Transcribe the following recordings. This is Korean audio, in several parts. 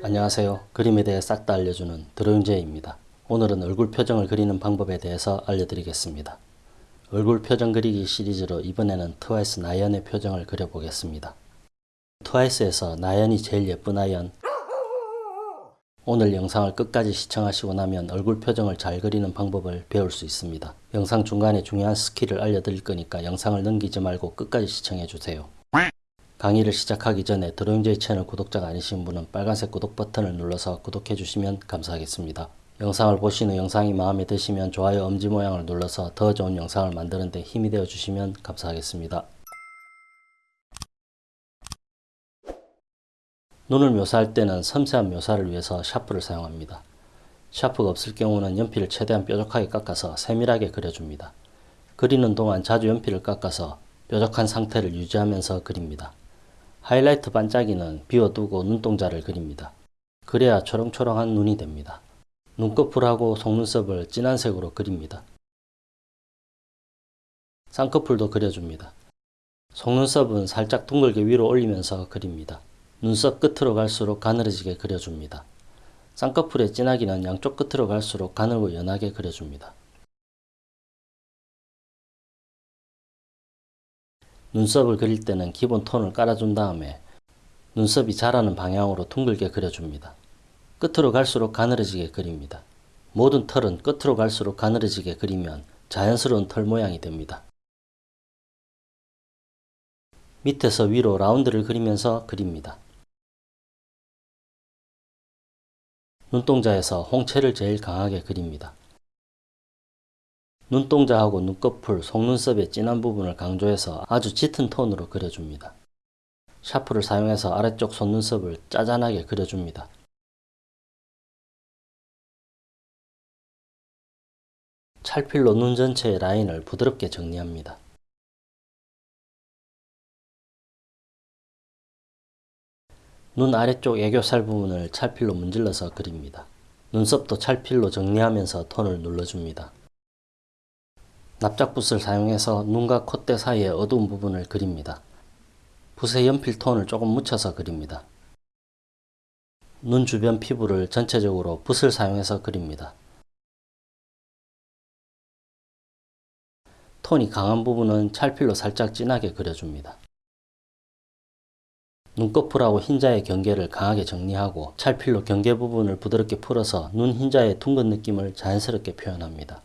안녕하세요. 그림에 대해 싹 다 알려주는 드로잉제입니다. 오늘은 얼굴 표정을 그리는 방법에 대해서 알려드리겠습니다. 얼굴 표정 그리기 시리즈로 이번에는 트와이스 나연의 표정을 그려보겠습니다. 트와이스에서 나연이 제일 예쁜 아연 오늘 영상을 끝까지 시청하시고 나면 얼굴 표정을 잘 그리는 방법을 배울 수 있습니다. 영상 중간에 중요한 스킬을 알려드릴 거니까 영상을 넘기지 말고 끝까지 시청해주세요. 강의를 시작하기 전에 드로잉제이 채널 구독자가 아니신 분은 빨간색 구독 버튼을 눌러서 구독해 주시면 감사하겠습니다. 영상을 보신 후 영상이 마음에 드시면 좋아요 엄지 모양을 눌러서 더 좋은 영상을 만드는 데 힘이 되어 주시면 감사하겠습니다. 눈을 묘사할 때는 섬세한 묘사를 위해서 샤프를 사용합니다. 샤프가 없을 경우는 연필을 최대한 뾰족하게 깎아서 세밀하게 그려줍니다. 그리는 동안 자주 연필을 깎아서 뾰족한 상태를 유지하면서 그립니다. 하이라이트 반짝이는 비워두고 눈동자를 그립니다. 그래야 초롱초롱한 눈이 됩니다. 눈꺼풀하고 속눈썹을 진한 색으로 그립니다. 쌍꺼풀도 그려줍니다. 속눈썹은 살짝 둥글게 위로 올리면서 그립니다. 눈썹 끝으로 갈수록 가늘어지게 그려줍니다. 쌍꺼풀의 진하기는 양쪽 끝으로 갈수록 가늘고 연하게 그려줍니다. 눈썹을 그릴 때는 기본 톤을 깔아준 다음에 눈썹이 자라는 방향으로 둥글게 그려줍니다. 끝으로 갈수록 가늘어지게 그립니다. 모든 털은 끝으로 갈수록 가늘어지게 그리면 자연스러운 털 모양이 됩니다. 밑에서 위로 라운드를 그리면서 그립니다. 눈동자에서 홍채를 제일 강하게 그립니다. 눈동자하고 눈꺼풀, 속눈썹의 진한 부분을 강조해서 아주 짙은 톤으로 그려줍니다. 샤프를 사용해서 아래쪽 속눈썹을 짜잔하게 그려줍니다. 찰필로 눈 전체의 라인을 부드럽게 정리합니다. 눈 아래쪽 애교살 부분을 찰필로 문질러서 그립니다. 눈썹도 찰필로 정리하면서 톤을 눌러줍니다. 납작붓을 사용해서 눈과 콧대 사이의 어두운 부분을 그립니다. 붓에 연필 톤을 조금 묻혀서 그립니다. 눈 주변 피부를 전체적으로 붓을 사용해서 그립니다. 톤이 강한 부분은 찰필로 살짝 진하게 그려줍니다. 눈꺼풀하고 흰자의 경계를 강하게 정리하고 찰필로 경계 부분을 부드럽게 풀어서 눈 흰자의 둥근 느낌을 자연스럽게 표현합니다.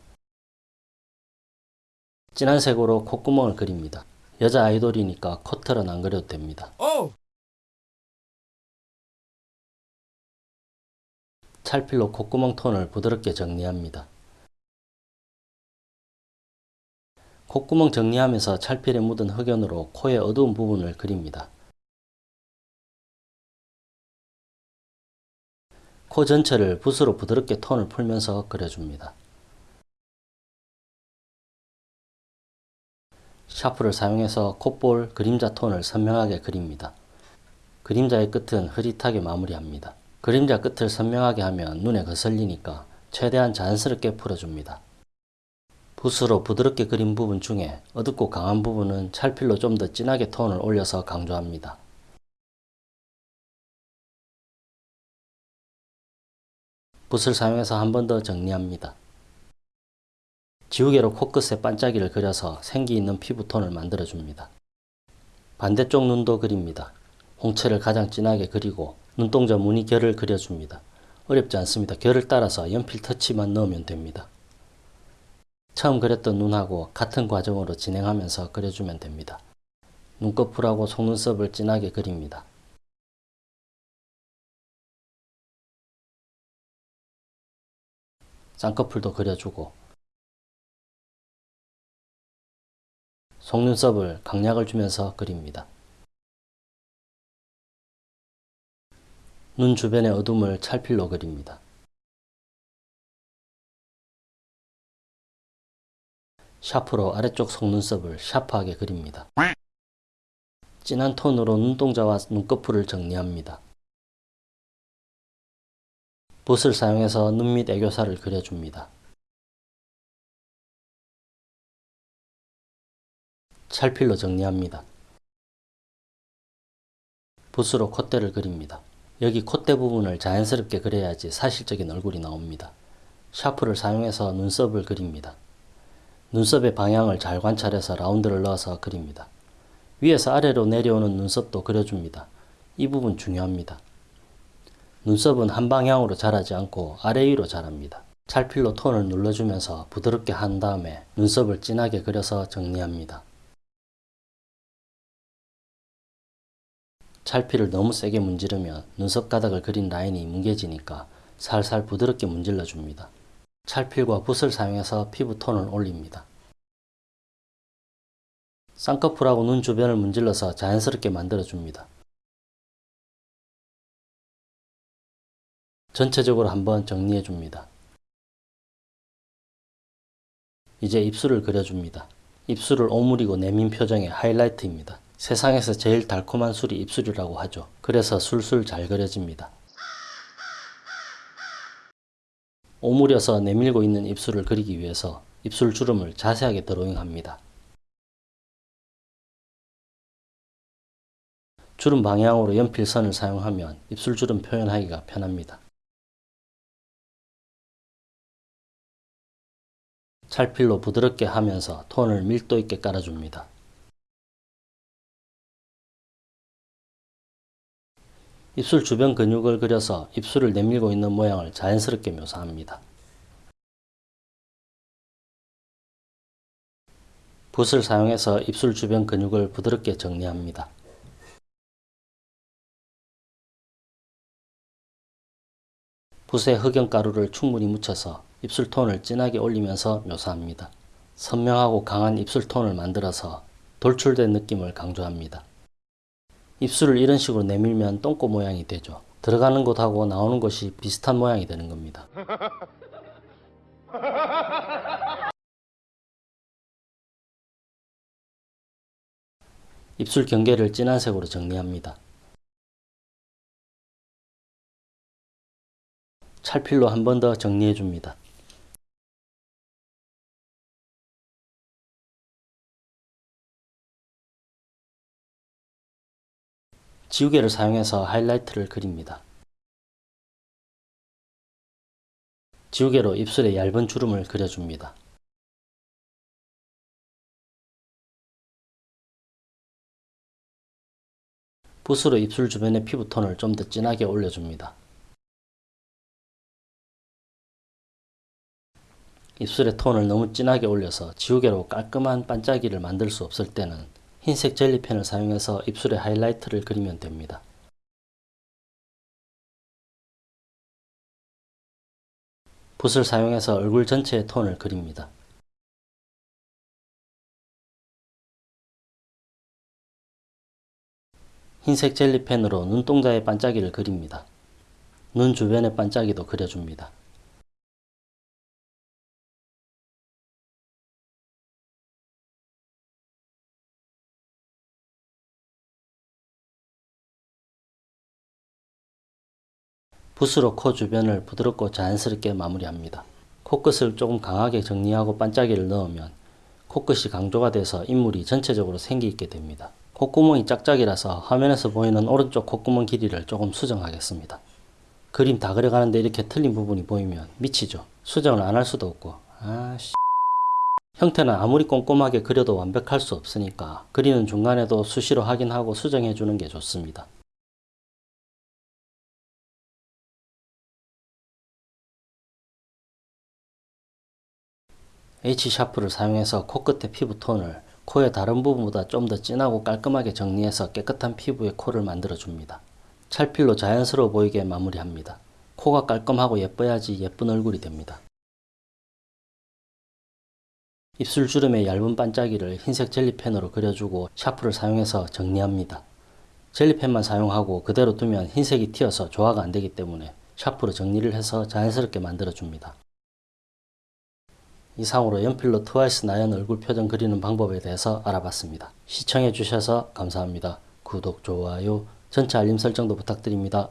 진한 색으로 콧구멍을 그립니다. 여자 아이돌이니까 커트는 안 그려도 됩니다. 찰필로 콧구멍 톤을 부드럽게 정리합니다. 콧구멍 정리하면서 찰필에 묻은 흑연으로 코의 어두운 부분을 그립니다. 코 전체를 붓으로 부드럽게 톤을 풀면서 그려줍니다. 샤프를 사용해서 콧볼 그림자 톤을 선명하게 그립니다. 그림자의 끝은 흐릿하게 마무리합니다. 그림자 끝을 선명하게 하면 눈에 거슬리니까 최대한 자연스럽게 풀어줍니다. 붓으로 부드럽게 그린 부분 중에 어둡고 강한 부분은 찰필로 좀 더 진하게 톤을 올려서 강조합니다. 붓을 사용해서 한 번 더 정리합니다. 지우개로 코끝에 반짝이를 그려서 생기 있는 피부톤을 만들어줍니다. 반대쪽 눈도 그립니다. 홍채를 가장 진하게 그리고 눈동자 무늬 결을 그려줍니다. 어렵지 않습니다. 결을 따라서 연필 터치만 넣으면 됩니다. 처음 그렸던 눈하고 같은 과정으로 진행하면서 그려주면 됩니다. 눈꺼풀하고 속눈썹을 진하게 그립니다. 쌍꺼풀도 그려주고 속눈썹을 강약을 주면서 그립니다. 눈 주변의 어둠을 찰필로 그립니다. 샤프로 아래쪽 속눈썹을 샤프하게 그립니다. 진한 톤으로 눈동자와 눈꺼풀을 정리합니다. 붓을 사용해서 눈 밑 애교살을 그려줍니다. 찰필로 정리합니다. 붓으로 콧대를 그립니다. 여기 콧대 부분을 자연스럽게 그려야지 사실적인 얼굴이 나옵니다. 샤프를 사용해서 눈썹을 그립니다. 눈썹의 방향을 잘 관찰해서 라운드를 넣어서 그립니다. 위에서 아래로 내려오는 눈썹도 그려줍니다. 이 부분 중요합니다. 눈썹은 한 방향으로 자라지 않고 아래 위로 자랍니다. 찰필로 톤을 눌러주면서 부드럽게 한 다음에 눈썹을 진하게 그려서 정리합니다. 찰필을 너무 세게 문지르면 눈썹 가닥을 그린 라인이 뭉개지니까 살살 부드럽게 문질러 줍니다. 찰필과 붓을 사용해서 피부 톤을 올립니다. 쌍꺼풀하고 눈 주변을 문질러서 자연스럽게 만들어 줍니다. 전체적으로 한번 정리해 줍니다. 이제 입술을 그려줍니다. 입술을 오므리고 내민 표정의 하이라이트입니다. 세상에서 제일 달콤한 술이 입술이라고 하죠. 그래서 술술 잘 그려집니다. 오므려서 내밀고 있는 입술을 그리기 위해서 입술 주름을 자세하게 드로잉합니다. 주름 방향으로 연필선을 사용하면 입술 주름 표현하기가 편합니다. 찰필로 부드럽게 하면서 톤을 밀도 있게 깔아줍니다. 입술 주변 근육을 그려서 입술을 내밀고 있는 모양을 자연스럽게 묘사합니다. 붓을 사용해서 입술 주변 근육을 부드럽게 정리합니다. 붓에 흑연가루를 충분히 묻혀서 입술 톤을 진하게 올리면서 묘사합니다. 선명하고 강한 입술 톤을 만들어서 돌출된 느낌을 강조합니다. 입술을 이런 식으로 내밀면 똥꼬 모양이 되죠. 들어가는 곳하고 나오는 곳이 비슷한 모양이 되는 겁니다. 입술 경계를 진한 색으로 정리합니다. 찰필로 한 번 더 정리해 줍니다. 지우개를 사용해서 하이라이트를 그립니다. 지우개로 입술에 얇은 주름을 그려줍니다. 붓으로 입술 주변의 피부톤을 좀 더 진하게 올려줍니다. 입술의 톤을 너무 진하게 올려서 지우개로 깔끔한 반짝이를 만들 수 없을 때는 흰색 젤리펜을 사용해서 입술에 하이라이트를 그리면 됩니다. 붓을 사용해서 얼굴 전체의 톤을 그립니다. 흰색 젤리펜으로 눈동자의 반짝이를 그립니다. 눈 주변의 반짝이도 그려줍니다. 붓으로 코 주변을 부드럽고 자연스럽게 마무리합니다. 코끝을 조금 강하게 정리하고 반짝이를 넣으면 코끝이 강조가 돼서 인물이 전체적으로 생기 있게 됩니다. 콧구멍이 짝짝이라서 화면에서 보이는 오른쪽 콧구멍 길이를 조금 수정하겠습니다. 그림 다 그려가는데 이렇게 틀린 부분이 보이면 미치죠. 수정을 안 할 수도 없고 아씨 형태는 아무리 꼼꼼하게 그려도 완벽할 수 없으니까 그리는 중간에도 수시로 확인하고 수정해 주는 게 좋습니다. H샤프를 사용해서 코끝의 피부톤을 코의 다른 부분보다 좀 더 진하고 깔끔하게 정리해서 깨끗한 피부의 코를 만들어 줍니다. 찰필로 자연스러워 보이게 마무리합니다. 코가 깔끔하고 예뻐야지 예쁜 얼굴이 됩니다. 입술 주름의 얇은 반짝이를 흰색 젤리펜으로 그려주고 샤프를 사용해서 정리합니다. 젤리펜만 사용하고 그대로 두면 흰색이 튀어서 조화가 안되기 때문에 샤프로 정리를 해서 자연스럽게 만들어 줍니다. 이상으로 연필로 트와이스 나연 얼굴 표정 그리는 방법에 대해서 알아봤습니다. 시청해 주셔서 감사합니다. 구독, 좋아요, 전체 알림 설정도 부탁드립니다.